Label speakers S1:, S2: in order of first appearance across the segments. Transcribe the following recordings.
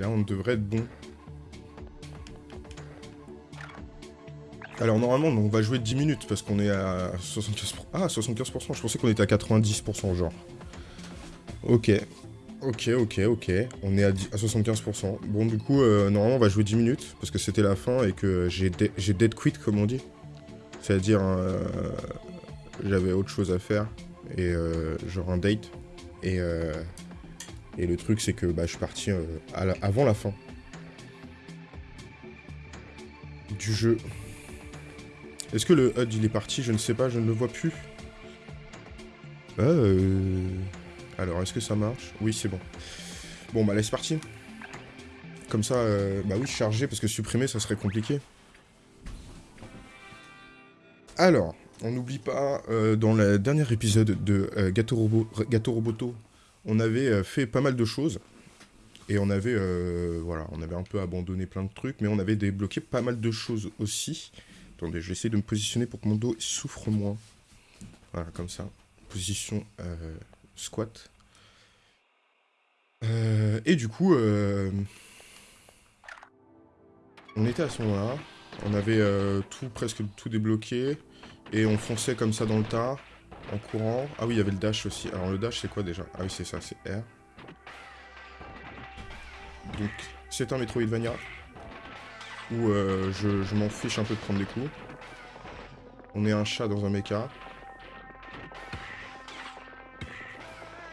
S1: là, on devrait être bon. Alors normalement on va jouer 10 minutes parce qu'on est à 75%. Ah 75%, je pensais qu'on était à 90% genre. Ok. Ok, ok, ok. On est à, 75%. Bon du coup, euh, normalement on va jouer 10 minutes parce que c'était la fin et que j'ai dead quit comme on dit. C'est-à-dire, euh, j'avais autre chose à faire et euh, genre un date. Et, et le truc c'est que bah, je suis parti avant la fin du jeu. Est-ce que le HUD il est parti? Je ne sais pas, je ne le vois plus. Euh... Alors, est-ce que ça marche? Oui, c'est bon. Bon, bah, laisse partir. Comme ça, euh... bah oui, charger, parce que supprimer, ça serait compliqué. Alors, on n'oublie pas, euh, dans le dernier épisode de euh, Gâteau, Robo Gâteau Roboto, on avait euh, fait pas mal de choses. Et on avait, voilà, on avait un peu abandonné plein de trucs, mais on avait débloqué pas mal de choses aussi. Attendez, je vais essayer de me positionner pour que mon dos souffre moins. Voilà, comme ça. Position euh, squat. Euh, et du coup, euh, on était à ce moment-là. On avait tout, presque tout débloqué. Et on fonçait comme ça dans le tas, en courant. Ah oui, il y avait le dash aussi. Alors le dash, c'est quoi déjà? Ah oui, c'est ça, c'est R. Donc, c'est un Metroidvania où euh, je, m'en fiche un peu de prendre des coups. On est un chat dans un mecha.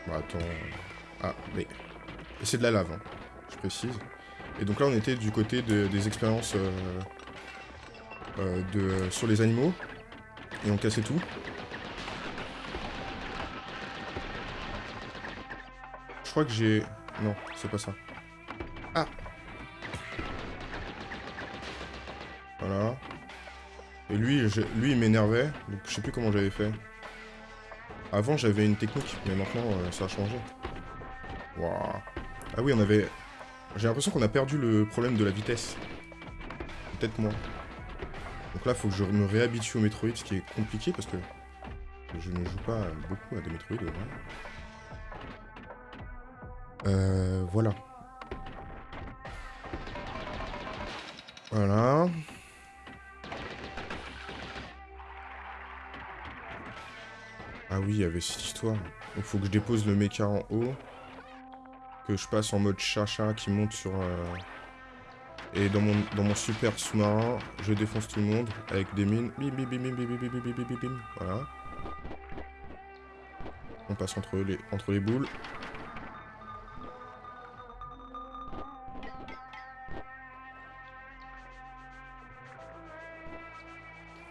S1: Bah attends... Ah, mais... c'est de la lave, hein, je précise. Et donc là, on était du côté des expériences euh, euh, de, sur les animaux. Et on cassait tout. Crois que j'ai... Non, c'est pas ça. Ah Voilà. Et lui, lui il m'énervait, donc je sais plus comment j'avais fait. Avant, j'avais une technique, mais maintenant, euh, ça a changé. Waouh. Ah oui, on avait... J'ai l'impression qu'on a perdu le problème de la vitesse. Peut-être moi. Donc là, faut que je me réhabitue au Metroid, ce qui est compliqué, parce que je ne joue pas beaucoup à des Metroid. Euh, voilà. Voilà. Ah oui, il y avait cette histoire. Il faut que je dépose le mecha en haut. Que je passe en mode chacha qui monte sur... Euh, et dans mon, dans mon super sous-marin, je défonce tout le monde avec des mines. Bim, bim, bim, bim, bim, bim, bim, bim, bim, bim, Voilà. On passe entre les, entre les boules.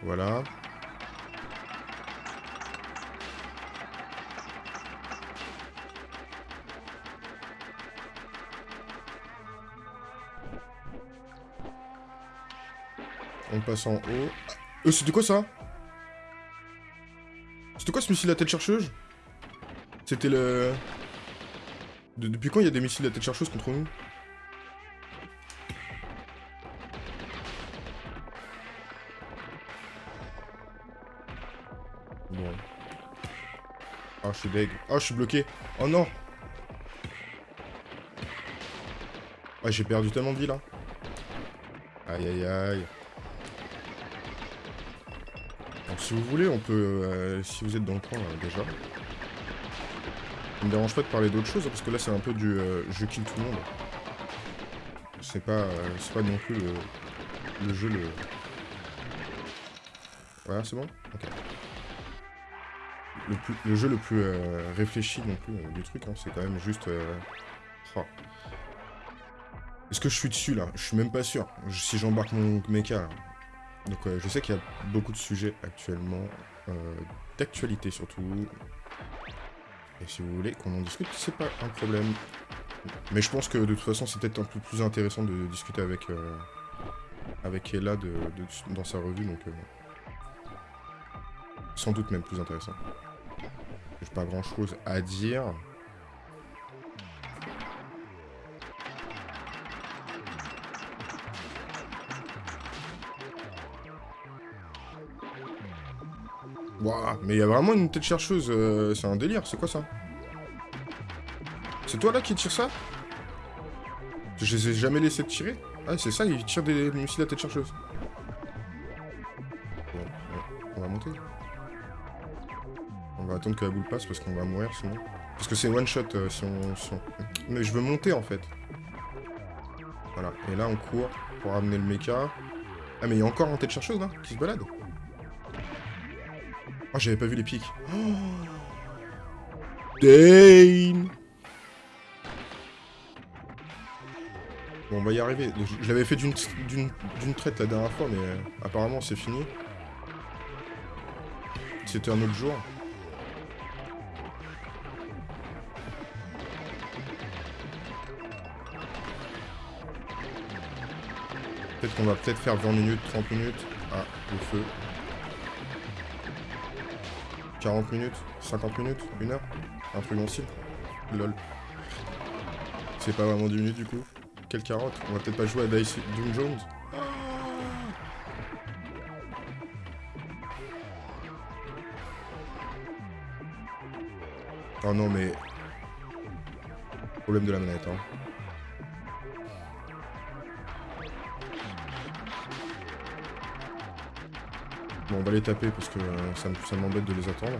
S1: Voilà. On passe en haut. Euh, c'était quoi ça C'était quoi ce missile à tête chercheuse C'était le... depuis quand il y a des missiles à tête chercheuse contre nous je suis deg. Ah, je suis bloqué. Oh non Ah, j'ai perdu tellement de vie, là. Aïe, aïe, aïe si vous voulez, on peut... Euh, si vous êtes dans le coin, euh, déjà. Ça me dérange pas de parler d'autre chose, hein, parce que là, c'est un peu du... Euh, je kill tout le monde. C'est pas... c'est pas non plus le, jeu le... Voilà, c'est bon? Le, jeu le plus réfléchi non plus du truc, hein, c'est quand même juste... Oh. Est-ce que je suis dessus, là? Je suis même pas sûr. Si j'embarque mon mecha, donc euh, je sais qu'il y a beaucoup de sujets actuellement, euh, d'actualité surtout. Et si vous voulez qu'on en discute, c'est pas un problème. Mais je pense que de toute façon c'est peut-être un peu plus intéressant de discuter avec, euh, avec Ella de, dans sa revue, donc sans doute même plus intéressant. Pas grand chose à dire. mais il y a vraiment une tête chercheuse, euh, c'est un délire, c'est quoi ça? C'est toi là qui tire ça? Je les ai jamais laissés tirer? Ah, c'est ça, ils tirent des missiles à tête chercheuse. Attendre que la boule passe parce qu'on va mourir sinon. Parce que c'est one shot euh, si, on, Mais je veux monter en fait. Voilà, et là on court pour ramener le mecha. Ah mais il y a encore un tête chercheuse là, qui se balade. Oh, j'avais pas vu les pics. Oh Bon, on va y arriver. Je, l'avais fait d'une traite la dernière fois, mais euh, apparemment c'est fini. C'était un autre jour. Peut-être qu'on va peut-être faire 20 minutes, 30 minutes. Ah, le feu. 40 minutes, 50 minutes, 1 heure. Un truc style. Lol. C'est pas vraiment 10 minutes du coup. Quelle carotte On va peut-être pas jouer à Dice Doom Jones Oh non mais... Problème de la manette hein. Bon on va les taper parce que euh, ça, me- ça m'embête de les attendre.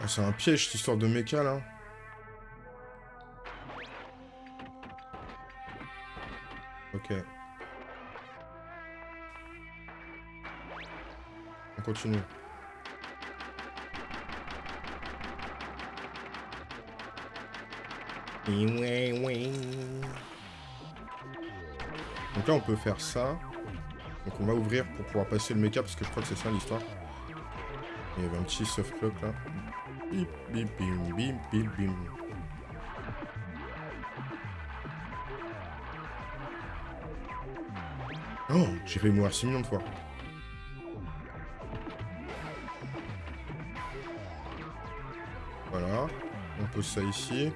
S1: Ah, c'est un piège cette histoire de méca là. On continue. Donc là on peut faire ça. Donc on va ouvrir pour pouvoir passer le méca parce que je crois que c'est ça l'histoire. Il y avait un petit soft clock là. Bip bip bim bim bim. Oh, j'ai fait mourir 6 millions de fois. Ça ici.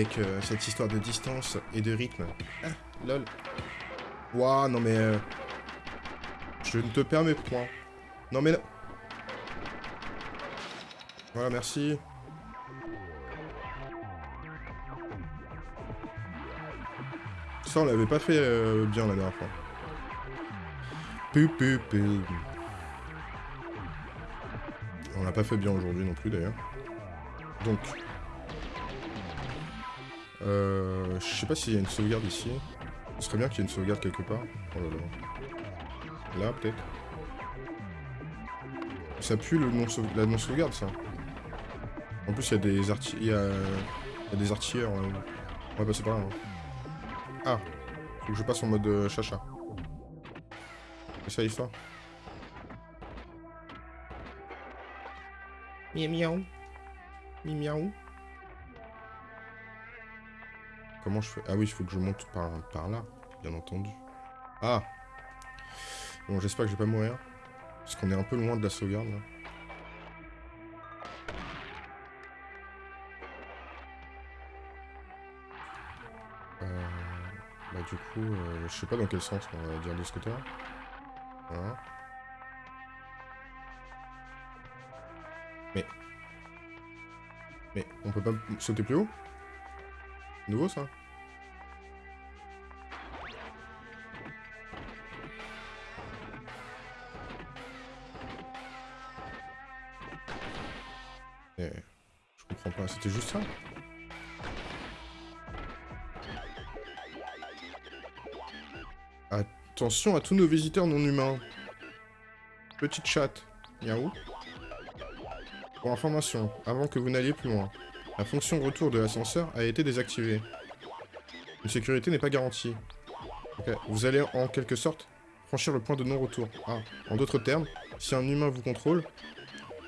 S1: Avec euh, cette histoire de distance et de rythme. Ah, lol. Ouah, non mais... euh, Je ne te permets point. Non mais... là- Voilà, merci. Ça, on l'avait pas fait euh, bien la dernière fois. On l'a pas fait bien aujourd'hui non plus d'ailleurs. Donc. Euh, je sais pas s'il y a une sauvegarde ici. Ce serait bien qu'il y ait une sauvegarde quelque part. Oh là là. Là, peut-être. Ça pue le non la non-sauvegarde, ça. En plus, il y a des arti... Il y a... des artilleurs. euh. On va passer par là. hein. Ah. Faut que je passe en mode euh, chacha. C'est ça l'histoire Miaou miaou. Mi miaou. Ah oui, il faut que je monte par, là, bien entendu. Ah Bon, j'espère que je vais pas mourir. Parce qu'on est un peu loin de la sauvegarde, là. Euh, bah du coup, euh, je sais pas dans quel sens on va dire de ce. Voilà. Mais... Mais on peut pas sauter plus haut? Nouveau ça? C'était juste ça Attention à tous nos visiteurs non humains. Petite chatte. Miaou. Pour information, avant que vous n'alliez plus loin, la fonction retour de l'ascenseur a été désactivée. Une sécurité n'est pas garantie. Vous allez en quelque sorte franchir le point de non-retour. Ah, en d'autres termes, si un humain vous contrôle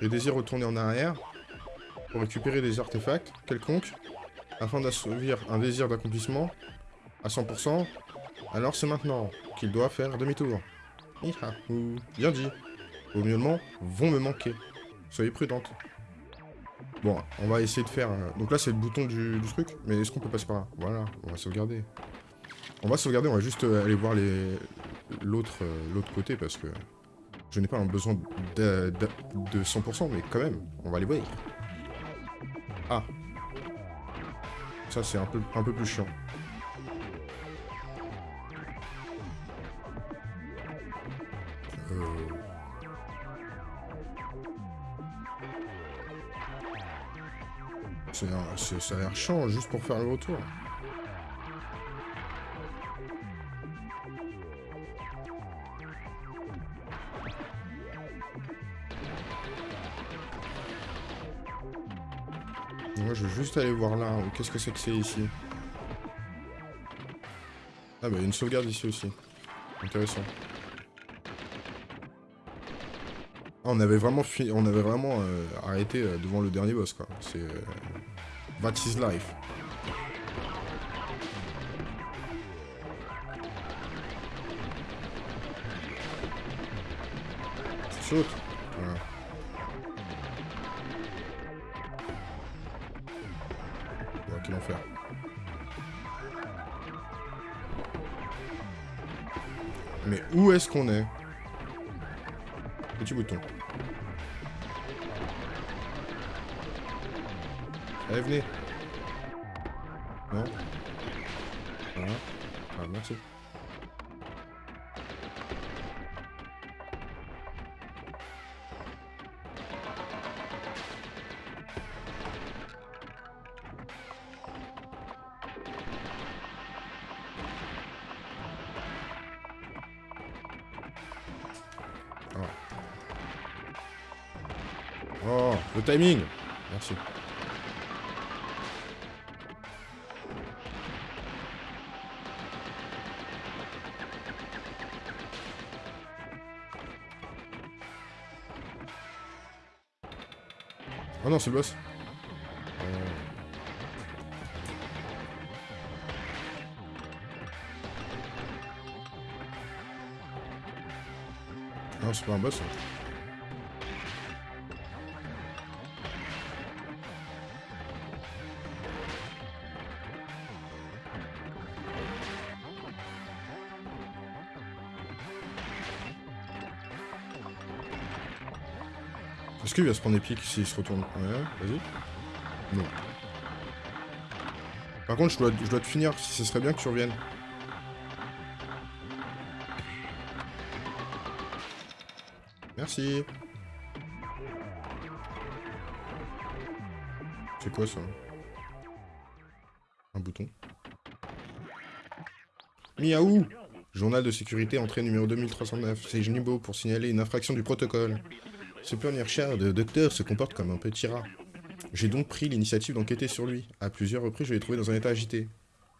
S1: et désire retourner en arrière pour récupérer des artefacts quelconques afin d'assouvir un désir d'accomplissement à 100%, alors c'est maintenant qu'il doit faire demi-tour. Bien dit. Vos miaulements vont me manquer. Soyez prudente. Bon, on va essayer de faire... Donc là, c'est le bouton du, truc, mais est-ce qu'on peut passer par là? Voilà, on va sauvegarder. On va sauvegarder, on va juste euh, aller voir euh, l'autre côté, parce que je n'ai pas un besoin de, de 100%, mais quand même, on va aller voir. Ah. Ça, c'est un peu, un peu plus chiant. Euh... Un- Ça a l'air chiant juste pour faire le retour. Aller voir là. Qu'est-ce que c'est que c'est ici Ah bah il y a une sauvegarde ici aussi. Intéressant. Ah, on avait vraiment fi- on avait vraiment euh, arrêté euh, devant le dernier boss quoi. C'est euh, That is life. Saute. Où est-ce qu'on est? Petit bouton. Allez, venez. Le timing Merci. Oh non, c'est le boss. Euh. Non, c'est pas un boss. Se prendre épique s'il se retourne vas-y. Non. Par contre, je dois, te finir, ce serait bien que tu reviennes. Merci. C'est quoi ça? Un bouton. Miaou Journal de sécurité, entrée numéro 2309. C'est Jnibo pour signaler une infraction du protocole. Ce pionnier de docteur se comporte comme un petit rat. J'ai donc pris l'initiative d'enquêter sur lui. À plusieurs reprises, je l'ai trouvé dans un état agité.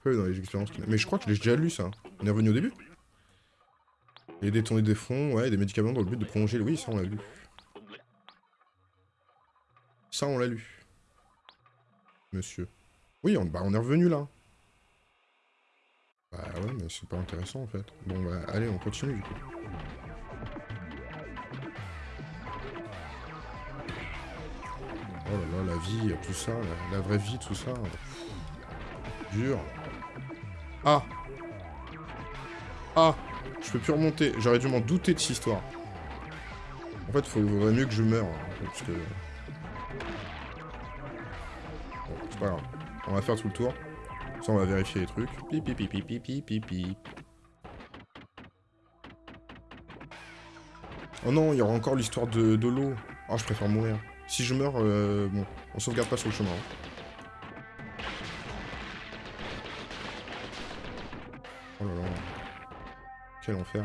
S1: Oui, dans les expériences qu'il a- Mais je crois que je l'ai déjà lu, ça. On est revenu au début Et détourner des fonds, ouais, des médicaments dans le but de prolonger. Oui, ça, on l'a lu. Ça, on l'a lu. Monsieur. Oui, on, bah, on est revenu là. Bah ouais, mais c'est pas intéressant, en fait. Bon, bah, allez, on continue, du coup. Oh là là, la vie, tout ça, la, vraie vie, tout ça. Dur. Ah Ah Je peux plus remonter. J'aurais dû m'en douter de cette histoire. En fait, il faudrait mieux que je meure. hein. Bon, c'est pas grave. On va faire tout le tour. Ça, on va vérifier les trucs. Oh non, il y aura encore l'histoire de, de l'eau. Ah, je préfère mourir. Si je meurs, euh, bon, on sauvegarde pas sur le chemin. Hein. Oh là là. Quel enfer.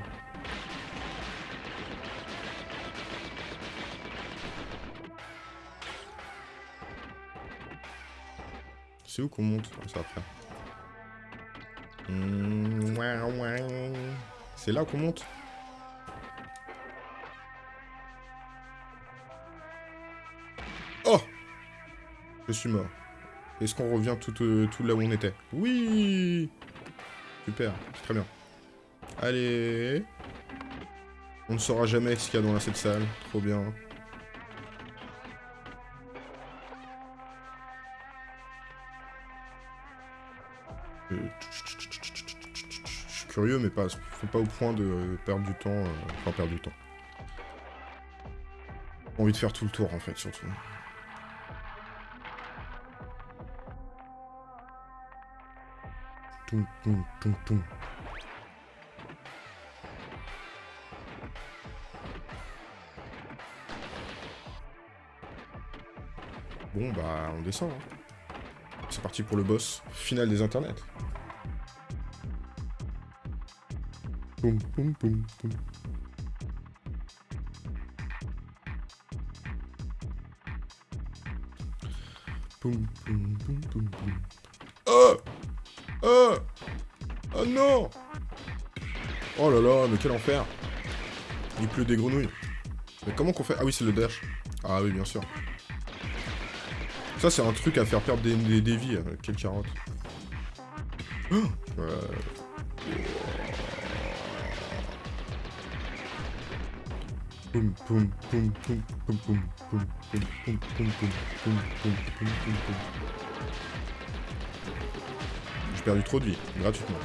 S1: C'est où qu'on monte? Ah, C'est après. Mmh, C'est là qu'on monte? Je suis mort. Est-ce qu'on revient tout, euh, tout là où on était? Oui Super, très bien. Allez On ne saura jamais ce qu'il y a dans cette salle. Trop bien. Euh, je suis curieux, mais pas, faut pas au point de perdre du temps. Euh, enfin, perdre du temps. envie de faire tout le tour, en fait, surtout. Bon, bah, on descend. Hein. C'est parti pour le boss final des internets. Oh non Oh là là, mais quel enfer Il pleut des grenouilles. Mais comment qu'on fait Ah oui, c'est le dash. Ah oui, bien sûr. Ça, c'est un truc à faire perdre des, des, vies. Euh, quelle carotte. Oh J'ai perdu trop de vie, gratuitement.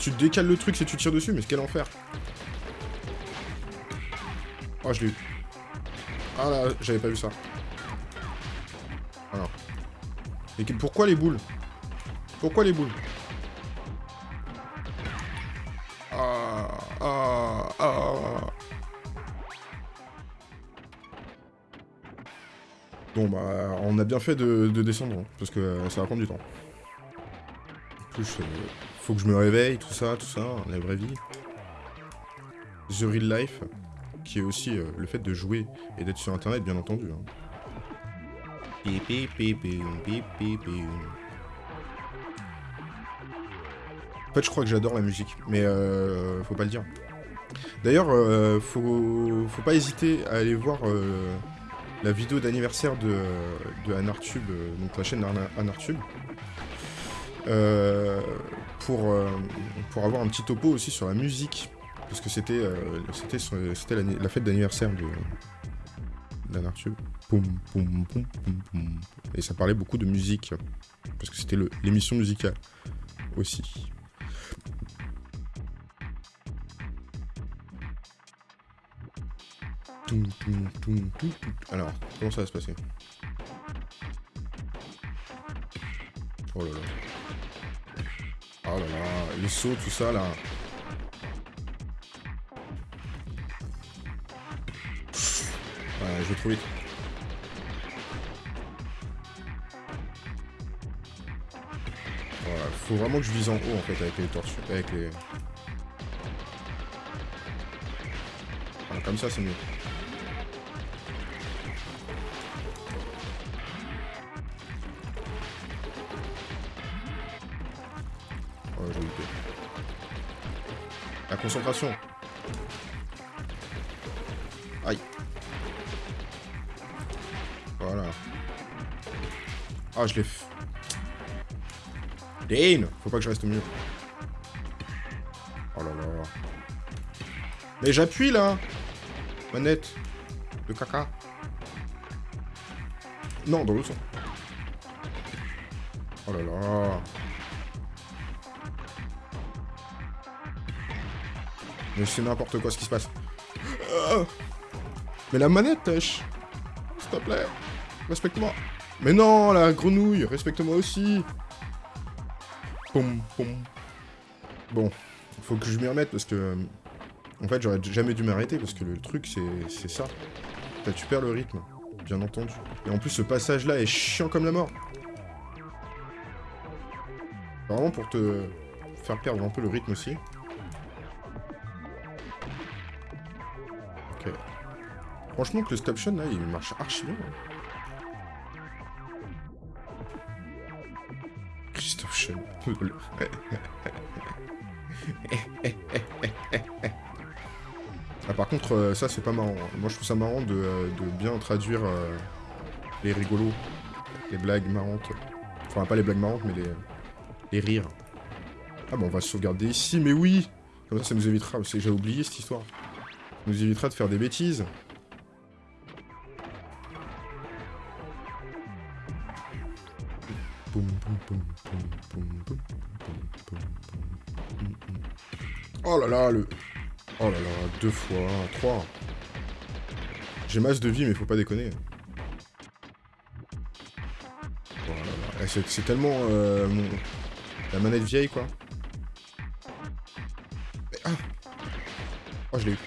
S1: Tu décales le truc si tu tires dessus, mais quel enfer Oh, je l'ai eu. Ah là, j'avais pas vu ça. Alors. Mais pourquoi les boules? Pourquoi les boules? Ah, ah, ah. Bon bah, on a bien fait de, descendre, hein, parce que euh, ça va prendre du temps. Plus, euh, faut que je me réveille, tout ça, tout ça, la vraie vie. The Real Life, qui est aussi euh, le fait de jouer et d'être sur internet, bien entendu. Hein. En fait, je crois que j'adore la musique, mais faut pas le dire. D'ailleurs, faut, faut pas hésiter à aller voir la vidéo d'anniversaire de, de Anartube, euh, donc la chaîne Anartube, euh, pour, euh, pour avoir un petit topo aussi sur la musique, parce que c'était c'était la, la, fête d'anniversaire de d'Anartube. Et ça parlait beaucoup de musique, parce que c'était l'émission musicale aussi. Alors, comment ça va se passer? Oh là là. Oh là là, les sauts, tout ça là. Ouais, je vais trop vite. Voilà, faut vraiment que je vise en haut en fait avec les tortues, avec les... Voilà, comme ça c'est mieux. La concentration. Aïe. Voilà. Ah, je l'ai fait. Dane Faut pas que je reste au milieu. Oh là là. Mais j'appuie, là Manette. De caca. Non, dans le sens. Oh là là. Mais c'est n'importe quoi ce qui se passe. Euh. mais la manette, tâche S'il te plaît. Respecte-moi. Mais non, la grenouille, respecte-moi aussi. Pom, pom. Bon, faut que je m'y remette parce que... En fait, j'aurais jamais dû m'arrêter, parce que le truc, c'est ça. Tu perds le rythme, bien entendu. Et en plus, ce passage-là est chiant comme la mort. Vraiment pour te faire perdre un peu le rythme aussi. Franchement, que le stop là, il marche archi bien. Hein. Christophe ah, par contre, euh, ça, c'est pas marrant. Moi, je trouve ça marrant de, euh, bien traduire euh, les rigolos, les blagues marrantes. Enfin, pas les blagues marrantes, mais les, les rires. Ah, bon, on va sauvegarder ici, mais oui Comme ça, ça nous évitera... J'ai oublié cette histoire. Ça nous évitera de faire des bêtises. Oh là là, le... Oh là là, deux fois, trois. J'ai masse de vie, mais faut pas déconner. Oh c'est tellement... Euh, la manette vieille, quoi. ah Oh, je l'ai eu.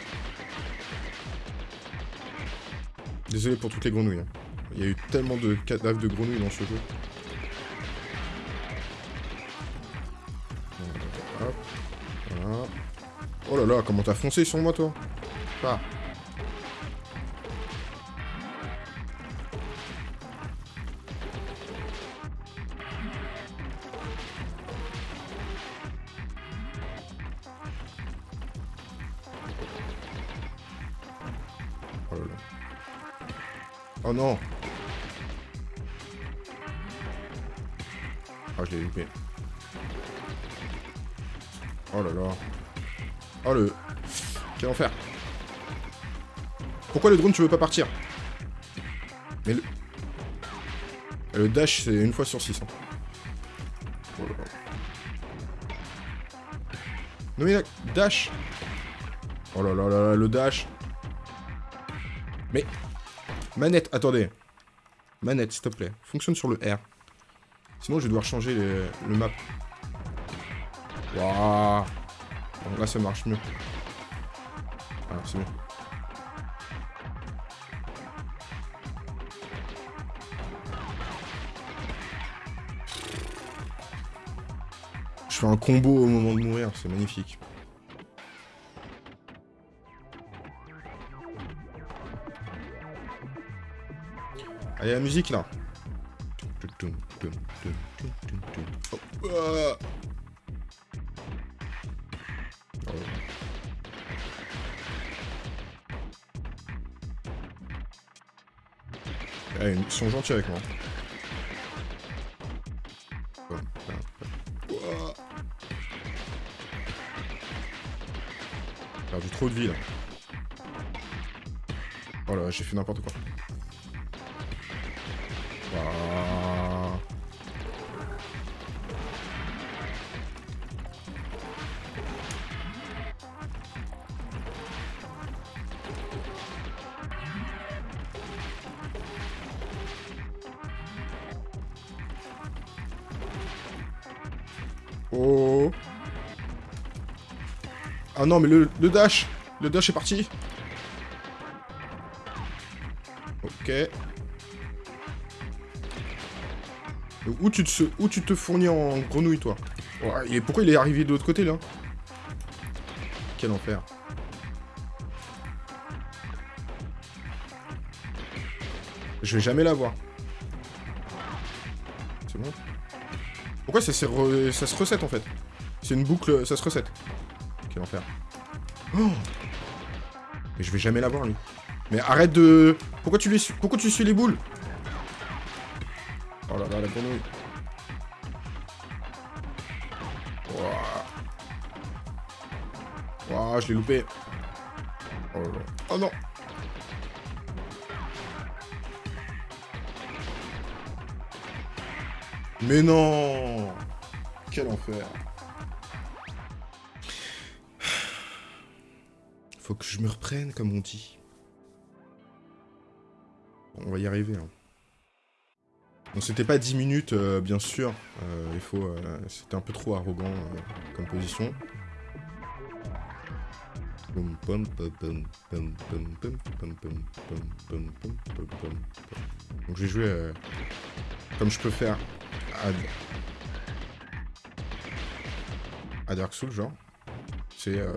S1: Désolé pour toutes les grenouilles. Hein. Il y a eu tellement de cadavres de grenouilles dans ce jeu. Oh là là, comment t'as foncé sur moi, toi? Ah. Pourquoi le drone tu veux pas partir Mais le... Le dash c'est une fois sur 6. Hein. Là là. Non mais dash Oh là là là le dash Mais... Manette, attendez. Manette, s'il te plaît. Fonctionne sur le R. Sinon, je vais devoir changer le map. Waouh là, ça marche mieux. Ah, c'est bon. Je fais un combo au moment de mourir, c'est magnifique. Allez, la musique, là. Oh. Ils sont gentils avec moi. De vie. Oh là, j'ai fait n'importe quoi. Oh. Ah non, mais le, dash Le dash est parti Ok. Où tu, te, fournis en grenouille, toi Et pourquoi il est arrivé de l'autre côté, là Quel enfer. Je vais jamais l'avoir. C'est bon pourquoi ça, ça se recette en fait? C'est une boucle, ça se recette. Quel enfer. Oh Mais je vais jamais l'avoir lui. Mais arrête de... Pourquoi tu, lui... Pourquoi tu suis les boules? Oh là là, la grenouille. Waouh, je l'ai loupé. Oh là là. Oh non Mais non Quel enfer Que je me reprenne, comme on dit. On va y arriver. Bon, c'était pas 10 minutes, bien sûr. Il faut... C'était un peu trop arrogant comme position. Donc je vais jouer comme je peux faire à... à Dark Souls, genre. Euh,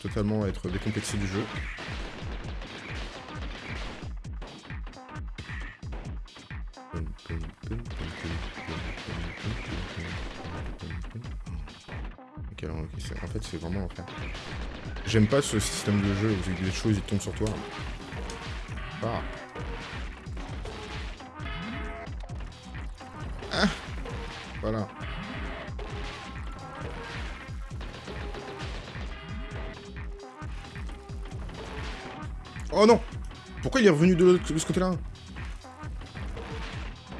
S1: totalement être décomplexé du jeu. Okay, alors, en fait, c'est vraiment l'enfer. J'aime pas ce système de jeu où des choses ils tombent sur toi. Ah. Il est revenu de, ce côté-là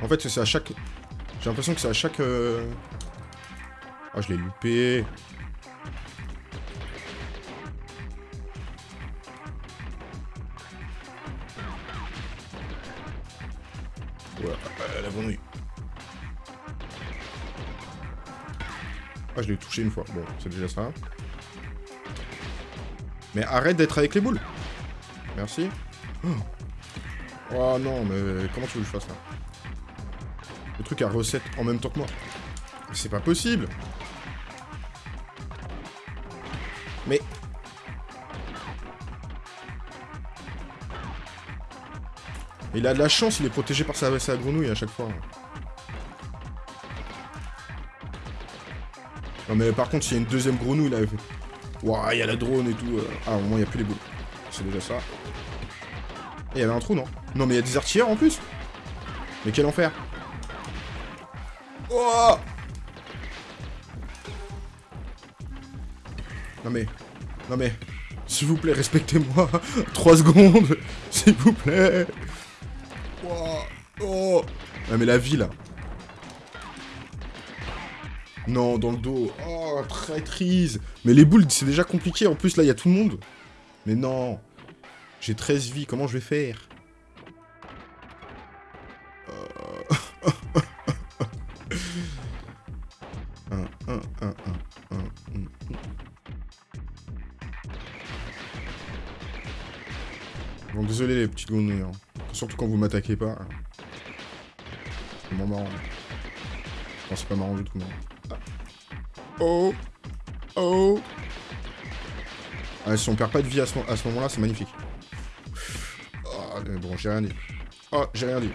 S1: En fait, c'est à chaque... J'ai l'impression que c'est à chaque... euh, Ah, je l'ai loupé. Euh, la grenouille. Ah, je l'ai touché une fois. Bon, c'est déjà ça. Mais arrête d'être avec les boules. Merci. Oh. Non, mais comment tu veux que je fasse là? Le truc à recette en même temps que moi. C'est pas possible. Mais... Il a de la chance, il est protégé par sa, grenouille à chaque fois. Non mais par contre, s'il y a une deuxième grenouille là... Ouah, il y a la drone et tout. euh. Ah, au moins, il n'y a plus les boules. C'est déjà ça. Il y avait un trou, non? Non, mais il y a des artilleurs en plus. Mais quel enfer. Oh! Non mais... Non mais... S'il vous plaît, respectez-moi. 3 secondes S'il vous plaît. Ouah. Oh. Ah mais la vie, là. Non, dans le dos. Oh, traîtrise Mais les boules, c'est déjà compliqué. En plus, là, il y a tout le monde. Mais non J'ai 13 vies, comment je vais faire? Euh. Bon, désolé les petites grenouilles. hein. Surtout quand vous m'attaquez pas. C'est vraiment marrant. Non, c'est pas marrant du tout. Ah. Oh Oh ah, Si on perd pas de vie à ce, moment-là, c'est magnifique. Ah, mais bon, j'ai rien dit. Oh, j'ai rien dit.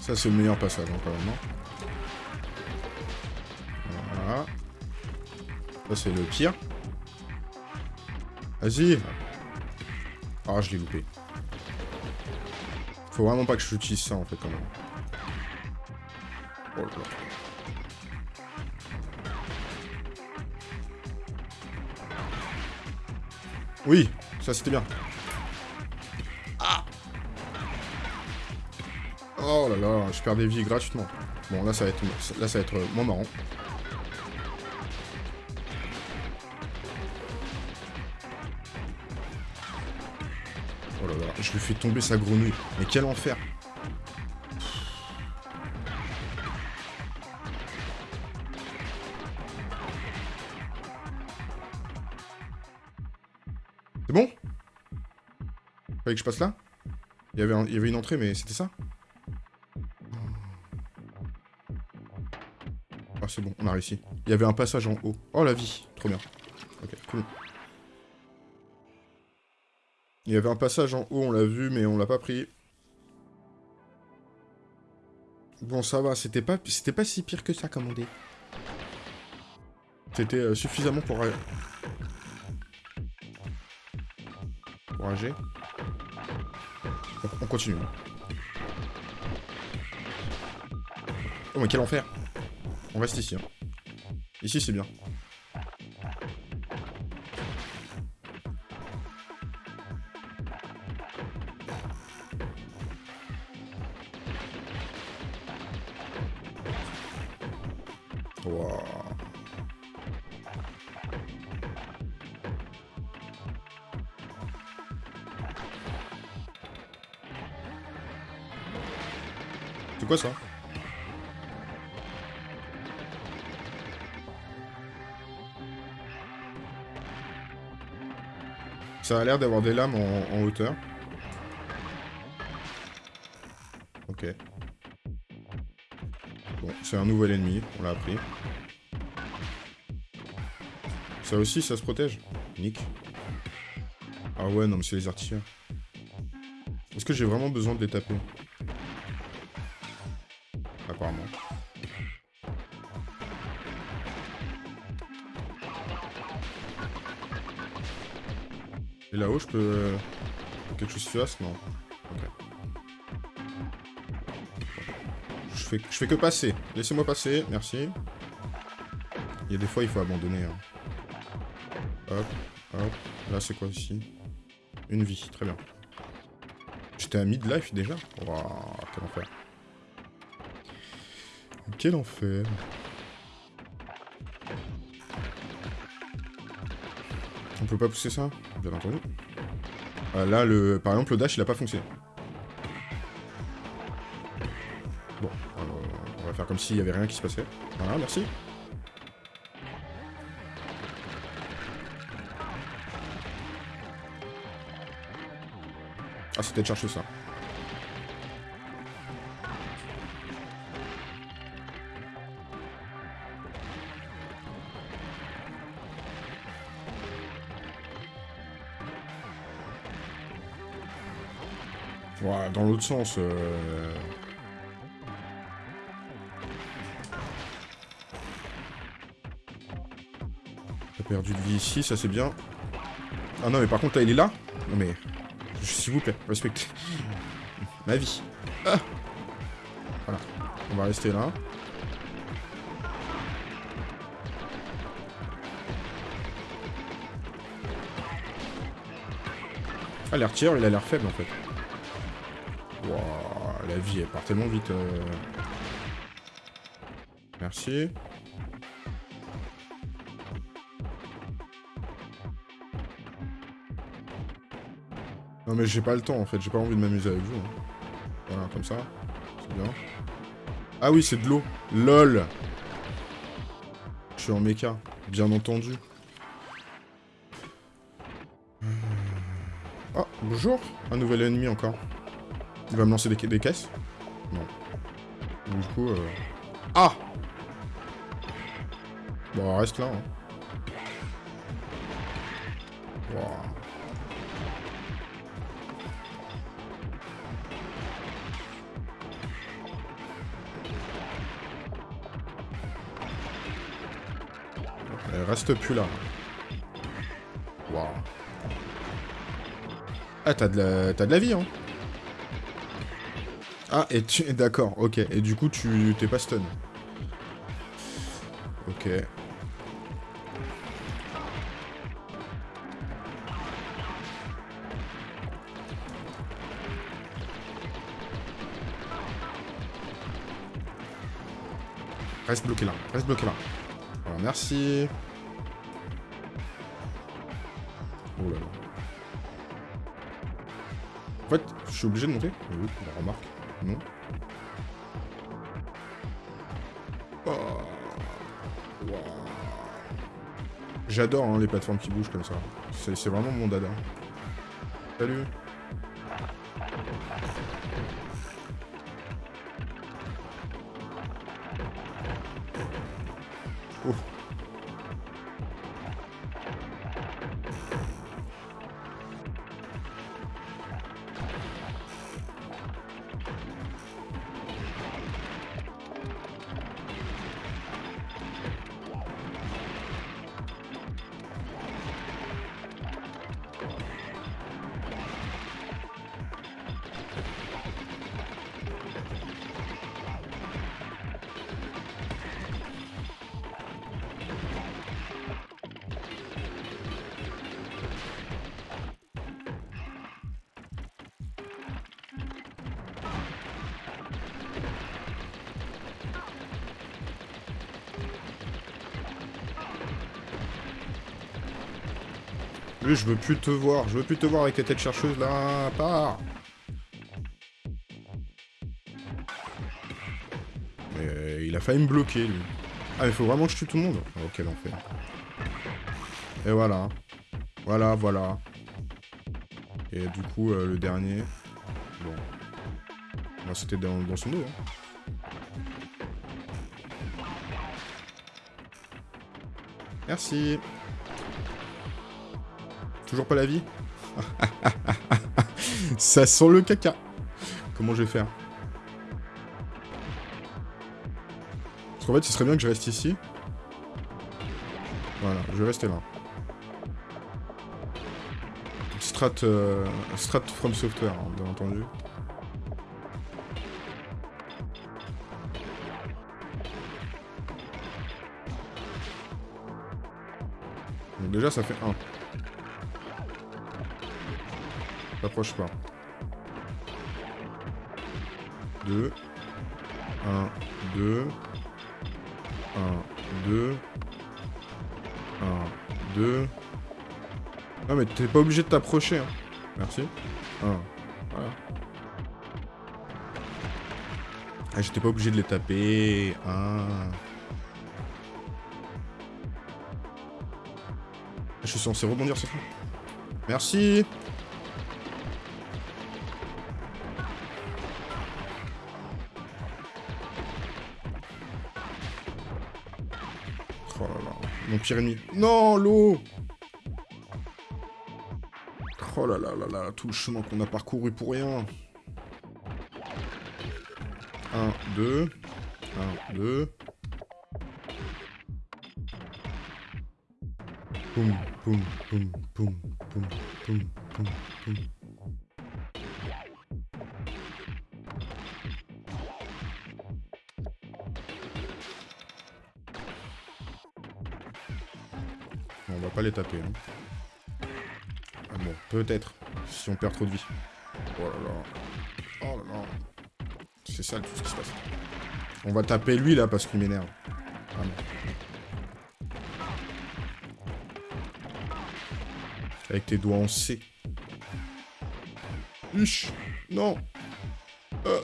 S1: Ça, c'est le meilleur passage, hein, quand même. hein. Voilà. Ça, c'est le pire. Vas-y. Ah, je l'ai loupé. Faut vraiment pas que j'utilise ça, en fait, quand même. Oh là là. Oui, ça c'était bien. Ah Oh là là, je perds des vies gratuitement. Bon, là ça va être, là, ça va être moins marrant. Je lui fais tomber sa grenouille. Mais quel enfer C'est bon? Fallait que je passe là? Il y, avait il y avait une entrée, mais c'était ça? Ah, c'est bon, on a réussi. Il y avait un passage en haut. Oh, la vie Trop bien. Ok, cool. Il y avait un passage en haut, on l'a vu, mais on l'a pas pris. Bon, ça va, c'était pas, pas si pire que ça, dit. C'était euh, suffisamment pour... Pour rager. On, on continue. Oh, mais quel enfer On reste ici. hein. Ici, c'est bien. Quoi ça Ça a l'air d'avoir des lames en, hauteur. Ok. Bon, c'est un nouvel ennemi, on l'a appris. Ça aussi, ça se protège Nick. Ah ouais, non, mais c'est les artilleurs. Est-ce que j'ai vraiment besoin de les taper? Là-haut, je peux... euh, Quelque chose se fasse Non. Ok. Je fais, je fais que passer. Laissez-moi passer, merci. Il y a des fois, il faut abandonner. hein. Hop, hop. Là, c'est quoi ici? Une vie, très bien. J'étais à mid-life déjà? Waouh, quel enfer. Quel enfer. On peut pas pousser ça? Bien entendu. Ah, là, le... par exemple, le dash, il a pas fonctionné. Bon, euh, on va faire comme s'il y avait rien qui se passait. Voilà, merci. Ah, c'était de chercher ça. Sens. Euh... T'as perdu de vie ici, ça c'est bien. Ah non, mais par contre, là, il est là Non mais... S'il vous plaît, respectez. Ma vie. Ah voilà. On va rester là. Ah, l'air tir, il a l'air faible en fait. Vie, part tellement vite. euh. Merci. Non mais j'ai pas le temps en fait, j'ai pas envie de m'amuser avec vous. hein. Voilà, comme ça. C'est bien. Ah oui, c'est de l'eau. LOL Je suis en méca, bien entendu. Oh, bonjour Un nouvel ennemi encore. Il va me lancer des, ca- des caisses Non. Du coup, euh... Ah Bon, reste là. Hein. Elle reste plus là. Waouh. Ah, t'as de, la... de la vie, hein. Ah, et tu... D'accord, ok. Et du coup, tu t'es pas stun. Ok. Reste bloqué là, reste bloqué là. Voilà, merci. Oh là là. En fait, je suis obligé de monter Oui, la remarque. Non. Oh. J'adore hein, les plateformes qui bougent comme ça. C'est c'est vraiment mon dada. Salut. Lui, je veux plus te voir. Je veux plus te voir avec tes têtes chercheuses là. Pars. Et il a failli me bloquer, lui. Ah, mais faut vraiment que je tue tout le monde oh, Quel enfer. Et voilà. Voilà, voilà. Et du coup, euh, le dernier... Bon. Moi, c'était dans, dans, son dos. Hein. Merci. Toujours pas la vie Ça sent le caca. Comment je vais faire? Parce qu'en fait, ce serait bien que je reste ici. Voilà, je vais rester là. Strat, euh, strat from software, hein, bien entendu. Donc déjà, ça fait 1. T'approches pas. 2. 1, 2. 1, 2. 1, 2. Non mais t'es pas obligé de t'approcher. Hein. Merci. 1. Voilà. Ah, j'étais pas obligé de les taper. 1. Je suis censé rebondir sur ça. Merci. Mon pire ennemi. Non, l'eau Oh là là là là, tout le chemin qu'on a parcouru pour rien. 1, 2. 1, 2. Boum, boum, boum, boum, boum, boum, boum, boum. Les taper. Hein. Ah bon, peut-être, si on perd trop de vie. Oh là là. Oh là là. C'est ça tout ce qui se passe. On va taper lui là parce qu'il m'énerve. Ah non. Avec tes doigts en C. Huch Non euh.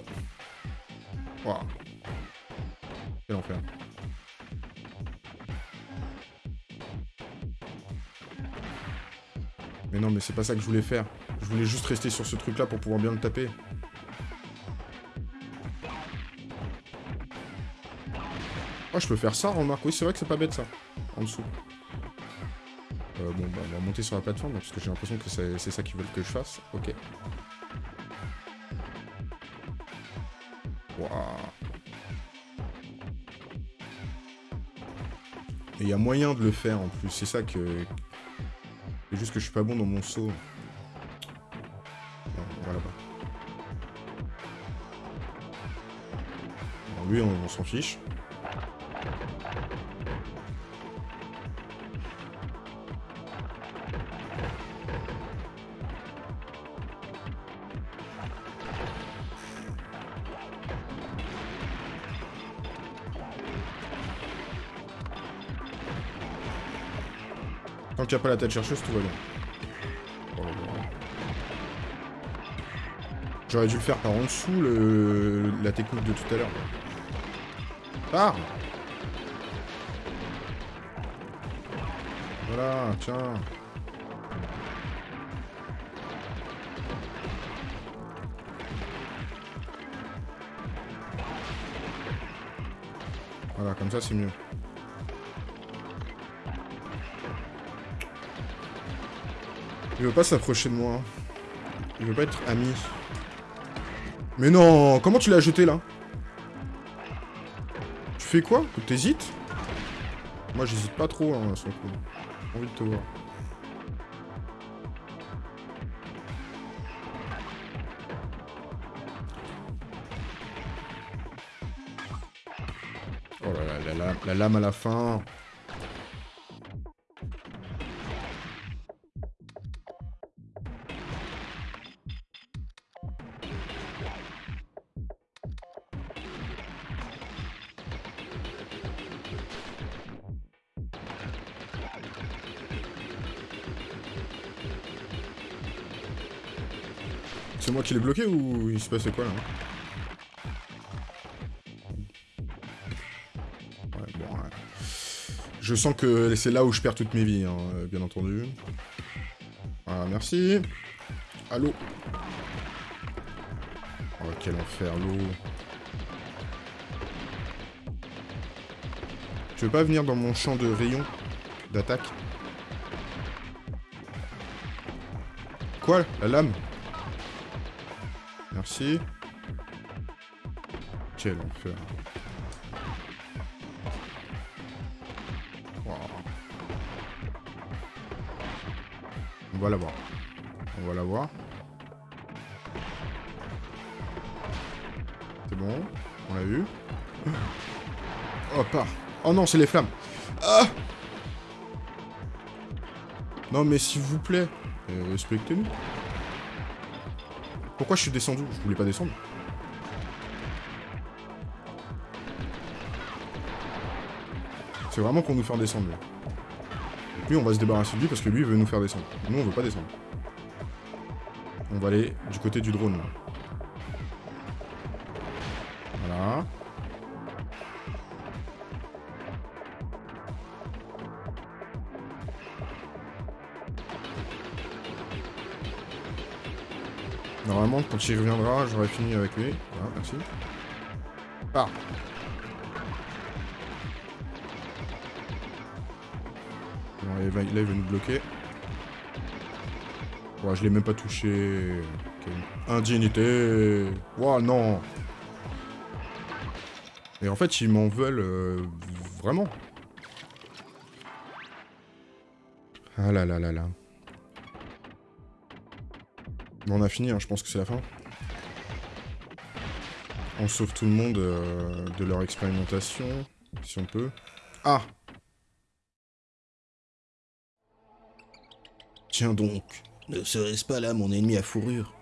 S1: Mais c'est pas ça que je voulais faire. Je voulais juste rester sur ce truc-là pour pouvoir bien le taper. Oh, je peux faire ça, remarque. Oui, c'est vrai que c'est pas bête, ça. En dessous. Euh, bon, bah, on va monter sur la plateforme, parce que j'ai l'impression que c'est ça qu'ils veulent que je fasse. Ok. Waouh. Et il y a moyen de le faire, en plus. C'est ça que... C'est juste que je suis pas bon dans mon saut. Voilà pas. lui, on s'en fiche. Pas la tête chercheuse, tout va bien. J'aurais dû le faire par en dessous, le... la technique de tout à l'heure. Pars Voilà, tiens. Voilà, comme ça c'est mieux. Il veut pas s'approcher de moi. Il veut pas être ami. Mais non Comment tu l'as jeté, là? Tu fais quoi? T'hésites? Moi, j'hésite pas trop, hein, son coup. J'ai envie de te voir. Oh là là, la, la lame à la fin. C'est moi qui l'ai bloqué ou il se passait quoi là Je sens que c'est là où je perds toutes mes vies, hein, bien entendu. Ah, merci. Allô Oh, quel enfer, l'eau. Tu veux pas venir dans mon champ de rayon d'attaque? Quoi? La lame? Merci. Quel enfer. On va la voir. On va la voir. C'est bon. On l'a vu. Oh. Oh non, c'est les flammes. Ah Non, mais s'il vous plaît, euh, respectez-nous. Pourquoi je suis descendu? Je voulais pas descendre. C'est vraiment qu'on nous faire descendre. Lui, on va se débarrasser de lui parce que lui, il veut nous faire descendre. Nous, on veut pas descendre. On va aller du côté du drone. Voilà. Quand il reviendra, j'aurai fini avec lui. Voilà, merci. Ah Là, il va, nous bloquer. Ouais, je l'ai même pas touché. indignité. Wow, non. Et en fait, ils m'en veulent euh, vraiment. Ah là là là là. On a fini, hein, je pense que c'est la fin. On sauve tout le monde euh, de leur expérimentation, si on peut. Ah
S2: Tiens donc, ne serait-ce pas là mon ennemi à fourrure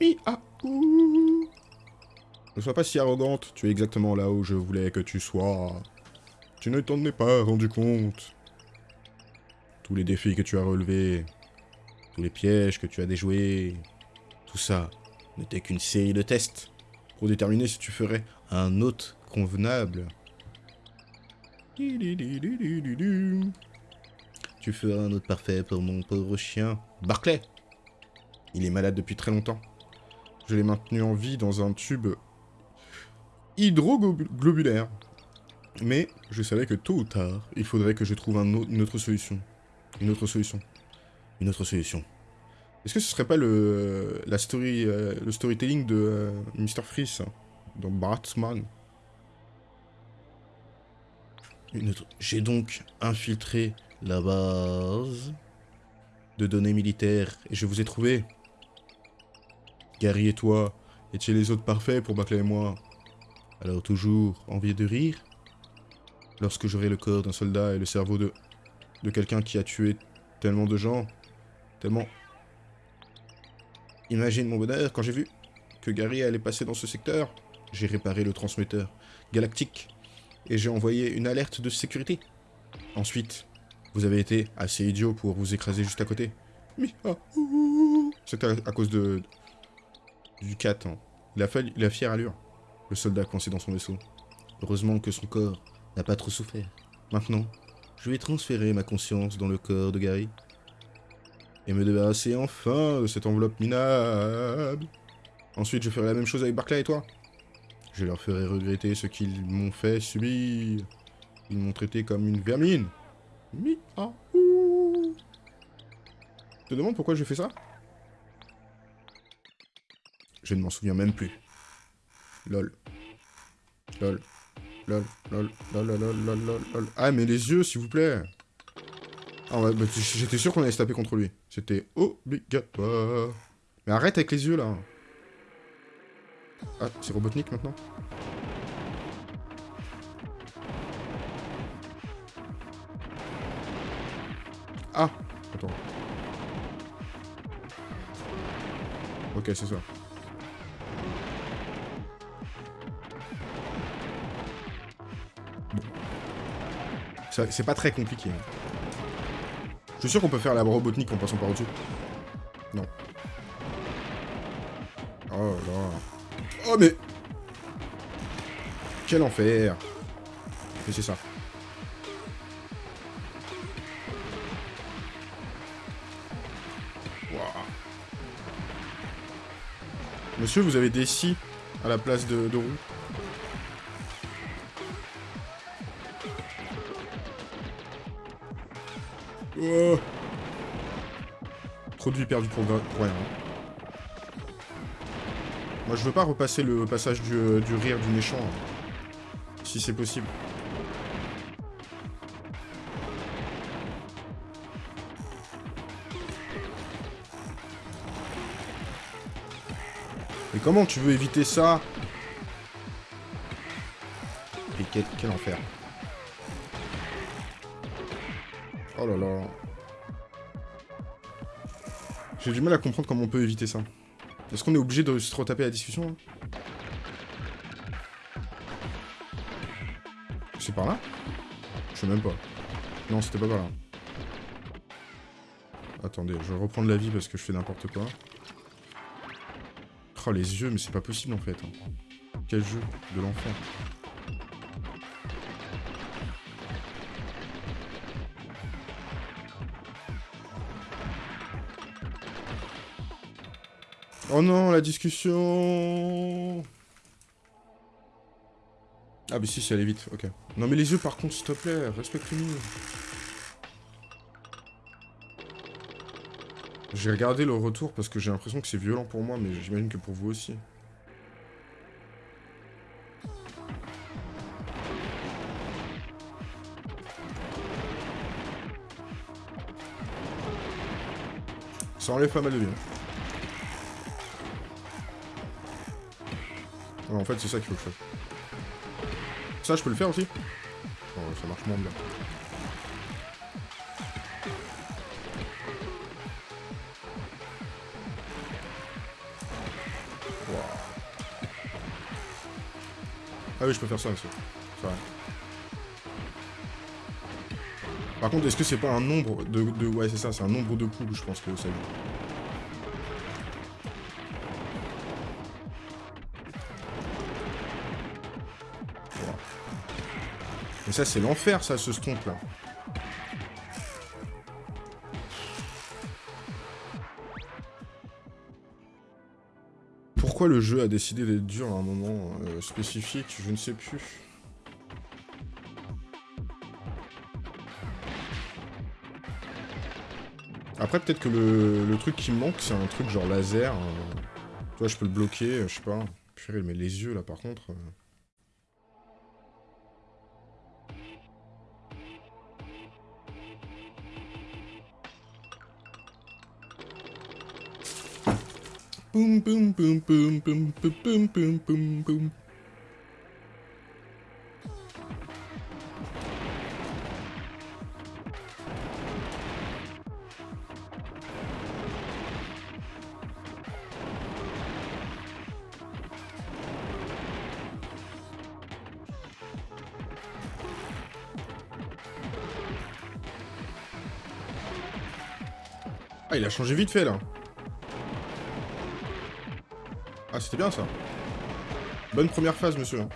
S1: Mi ah Ne sois pas si arrogante, tu es exactement là où je voulais que tu sois. Tu ne t'en es pas rendu compte. Tous les défis que tu as relevés, tous les pièges que tu as déjoués, tout ça n'était qu'une série de tests pour déterminer si tu ferais un hôte convenable. Tu feras un autre parfait pour mon pauvre chien. Barclay Il est malade depuis très longtemps. Je l'ai maintenu en vie dans un tube hydroglobulaire. Mais je savais que tôt ou tard, il faudrait que je trouve une autre solution. Une autre solution. Une autre solution. Est-ce que ce serait pas le, la story, euh, le storytelling de euh, Mr. Freeze dans Batman? J'ai donc infiltré la base de données militaires et je vous ai trouvé. Gary et toi étiez les autres parfaits pour Baclay et moi. Alors toujours envie de rire Lorsque j'aurai le corps d'un soldat et le cerveau de, de quelqu'un qui a tué tellement de gens, tellement... Imagine mon bonheur quand j'ai vu que Gary allait passer dans ce secteur. J'ai réparé le transmetteur galactique et j'ai envoyé une alerte de sécurité. Ensuite, vous avez été assez idiot pour vous écraser juste à côté. C'était à, cause de... Du 4. Hein. Il, a fière allure. Le soldat coincé dans son vaisseau. Heureusement que son corps n'a pas trop souffert. Maintenant, je vais transférer ma conscience dans le corps de Gary. Et me débarrasser enfin de cette enveloppe minable. Ensuite, je ferai la même chose avec Barclay et toi. Je leur ferai regretter ce qu'ils m'ont fait subir. Ils m'ont traité comme une vermine. Mi ah te demande pourquoi je fais ça Je ne m'en souviens même plus. Lol. Lol. Lol. Lol. Lol. Lol. Lol. Lol. Ah, mais les yeux, s'il vous plaît. Ah ouais, j'étais sûr qu'on allait se taper contre lui. C'était obligatoire. Mais arrête avec les yeux, là. Ah, c'est Robotnik, maintenant Ah Attends. Ok, c'est ça. C'est pas très compliqué. Hein. Je suis sûr qu'on peut faire la robotnik en passant par au-dessus. Non. Oh là. Oh mais... Quel enfer Mais c'est ça. Monsieur, vous avez des scies à la place de, de roues. Oh. Trop de pour, rien. Moi, je veux pas repasser le passage du, euh, rire du méchant. hein. Si c'est possible. Mais comment tu veux éviter ça? Et quel enfer. Oh là là. J'ai du mal à comprendre comment on peut éviter ça. Est-ce qu'on est obligé de se retaper la discussion hein C'est par là Je sais même pas. Non, c'était pas par là. Attendez, je vais reprendre la vie parce que je fais n'importe quoi. Oh, les yeux, mais c'est pas possible en fait. Quel jeu de l'enfer. Oh non, la discussion Ah mais si, c'est allé vite, ok. Non mais les yeux par contre, s'il te plaît, respecte-nous. J'ai regardé le retour parce que j'ai l'impression que c'est violent pour moi, mais j'imagine que pour vous aussi. Ça enlève pas mal de vie. En fait, c'est ça qu'il faut que je fasse. Ça, je peux le faire aussi Oh, ça marche moins bien. Ah oui, je peux faire ça aussi. C'est vrai. Par contre, est-ce que c'est pas un nombre de... de... Ouais, c'est ça, c'est un nombre de coups, je pense que ça joue. Ça, c'est l'enfer, ça, ce stomp, là. Pourquoi le jeu a décidé d'être dur à un moment euh, spécifique Je ne sais plus. Après, peut-être que le, truc qui me manque, c'est un truc genre laser. euh, Tu vois, je peux le bloquer, euh, je sais pas. Purée, mais les yeux, là, par contre... Ah, il a changé vite fait là. Ah, c'était bien ça. Bonne première phase, monsieur. Oh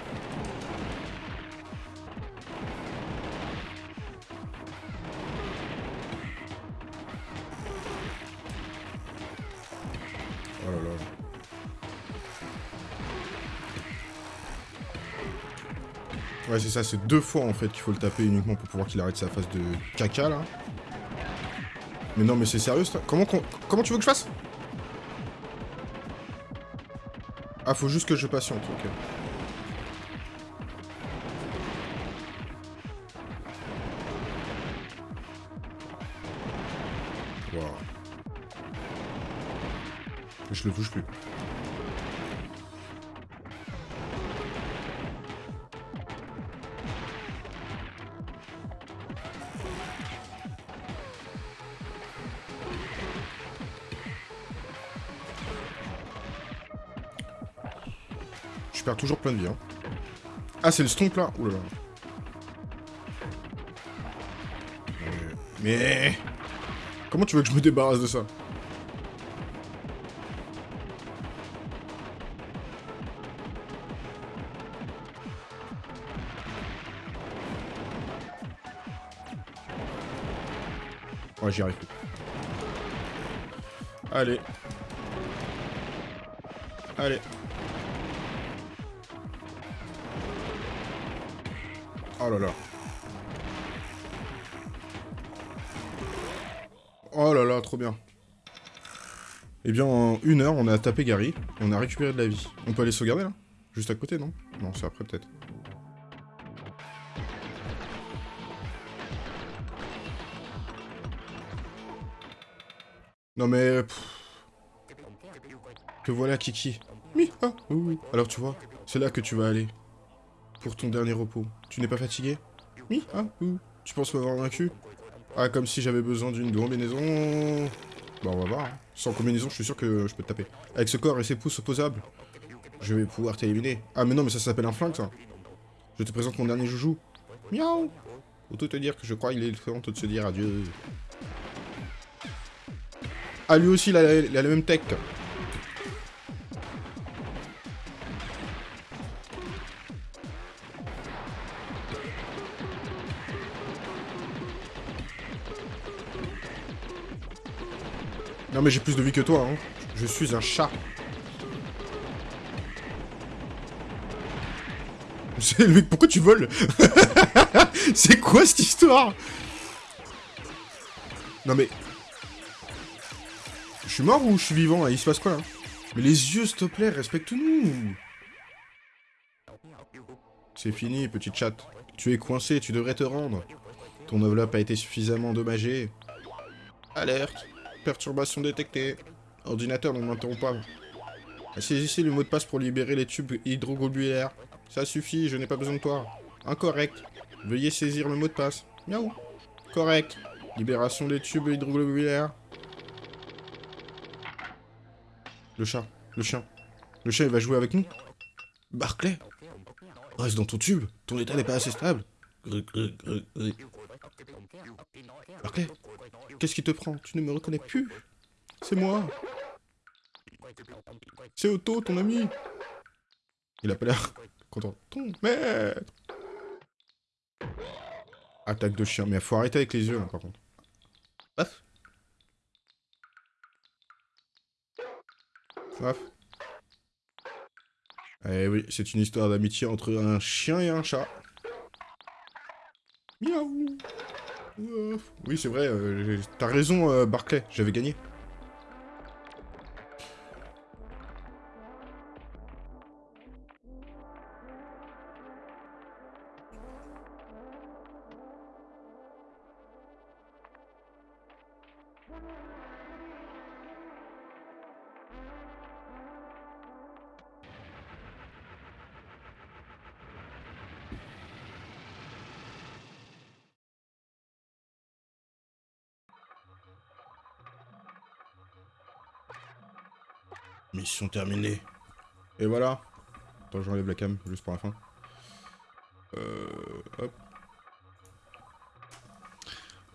S1: là là. Ouais, c'est ça, c'est deux fois en fait qu'il faut le taper uniquement pour pouvoir qu'il arrête sa phase de caca là. Mais non, mais c'est sérieux ça? Comment, comment tu veux que je fasse? Ah, faut juste que je patiente, ok. Wow. Je le touche plus. Toujours plein de vie. Hein. Ah, c'est le stomp là Ouh Mais... Comment tu veux que je me débarrasse de ça? Ouais, j'y arrive. Allez. Allez. Oh là là. Oh là là, trop bien. Eh bien, en une heure, on a tapé Gary, et on a récupéré de la vie. On peut aller sauvegarder, là? Juste à côté, non? Non, c'est après, peut-être. Non mais... Que voilà, Kiki. Oui, ah, oui, oui. Alors tu vois, c'est là que tu vas aller. Pour ton dernier repos. Tu n'es pas fatigué? Oui, ah, oui. Tu penses m'avoir vaincu? Ah, comme si j'avais besoin d'une combinaison... Bah on va voir. Hein. Sans combinaison, je suis sûr que je peux te taper. Avec ce corps et ses pouces opposables, je vais pouvoir t'éliminer. Ah mais non, mais ça s'appelle un flingue, ça. Je te présente mon dernier joujou. Miaou Autant te dire que je crois qu'il est temps de se dire adieu. Ah, lui aussi, il a, il a la même tech. Mais j'ai plus de vie que toi, hein. Je suis un chat. C'est lui, pourquoi tu voles? C'est quoi cette histoire? Non mais... Je suis mort ou je suis vivant? Il se passe quoi là Mais les yeux, s'il te plaît, respecte-nous C'est fini, petite chatte. Tu es coincé, tu devrais te rendre. Ton enveloppe a été suffisamment endommagée. Alerte Perturbation détectée. Ordinateur, ne m'interrompt pas. Saisissez le mot de passe pour libérer les tubes hydroglobulaires. Ça suffit, je n'ai pas besoin de toi. Incorrect. Veuillez saisir le mot de passe. Miaou. Correct. Libération des tubes hydroglobulaires. Le chat. Le chien. Le chien, il va jouer avec nous Barclay Reste dans ton tube. Ton état n'est pas assez stable. Barclay Qu'est-ce qui te prend? Tu ne me reconnais plus? C'est moi C'est Otto, ton ami Il a pas l'air content. Ton maître Attaque de chien. Mais faut arrêter avec les yeux, là, par contre. Paf Paf Eh oui, c'est une histoire d'amitié entre un chien et un chat. Miaou oui, c'est vrai, euh, t'as raison, euh, Barclay, j'avais gagné. Mission terminée. Et voilà. Attends, j'enlève la cam, juste pour la fin. Euh, hop.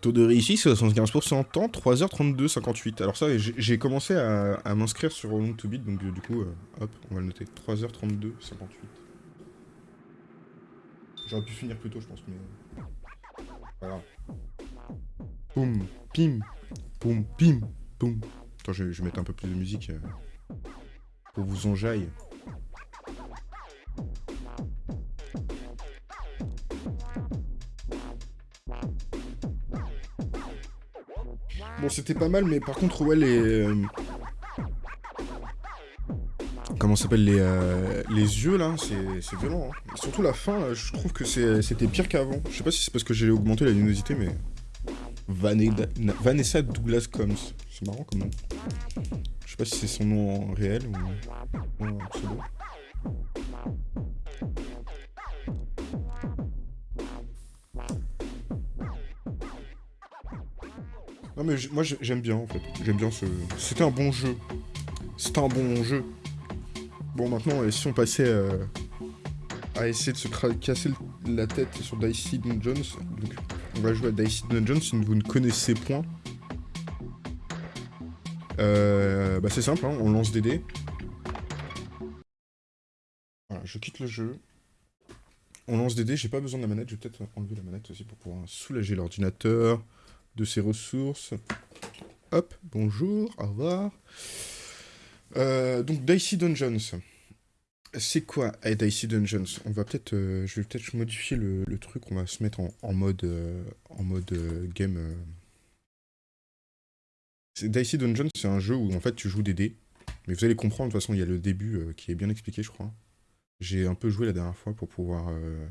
S1: Taux de réussite, 75%. Temps, 3h32, 58. Alors ça, j'ai commencé à, m'inscrire sur Long to Beat, donc du coup, euh, hop, on va le noter. 3h32, 58. J'aurais pu finir plus tôt, je pense, mais... Voilà. Poum, pim, poum, pim, poum. Attends, je, je vais mettre un peu plus de musique. Euh pour vous enjaille. Bon, c'était pas mal, mais par contre, ouais, les... Euh, comment s'appelle les, euh, les yeux, là, c'est violent. Hein. Surtout la fin, je trouve que c'était pire qu'avant. Je sais pas si c'est parce que j'ai augmenté la luminosité, mais... Vanessa Douglas Combs. C'est marrant comme nom. Je sais pas si c'est son nom réel ou, un pseudo. Non mais moi j'aime bien en fait. J'aime bien ce... C'était un bon jeu. C'était un bon jeu. Bon maintenant, si on passait euh, à essayer de se casser la tête sur Dicey Jones, donc on va jouer à Dicey Dungeons si vous ne connaissez point. Euh, bah c'est simple, hein, on lance des dés. Voilà, je quitte le jeu. On lance des dés, j'ai pas besoin de la manette, je vais peut-être enlever la manette aussi pour pouvoir soulager l'ordinateur de ses ressources. Hop, bonjour, au revoir. Euh, donc Dicey Dungeons. C'est quoi? Eh, Dicey Dungeons On va peut-être, euh, je vais peut-être modifier le, truc. On va se mettre en, mode, en mode euh, game. Dicey Dungeons, c'est un jeu où en fait tu joues des dés. Mais vous allez comprendre. De toute façon, il y a le début euh, qui est bien expliqué, je crois. J'ai un peu joué la dernière fois pour pouvoir euh,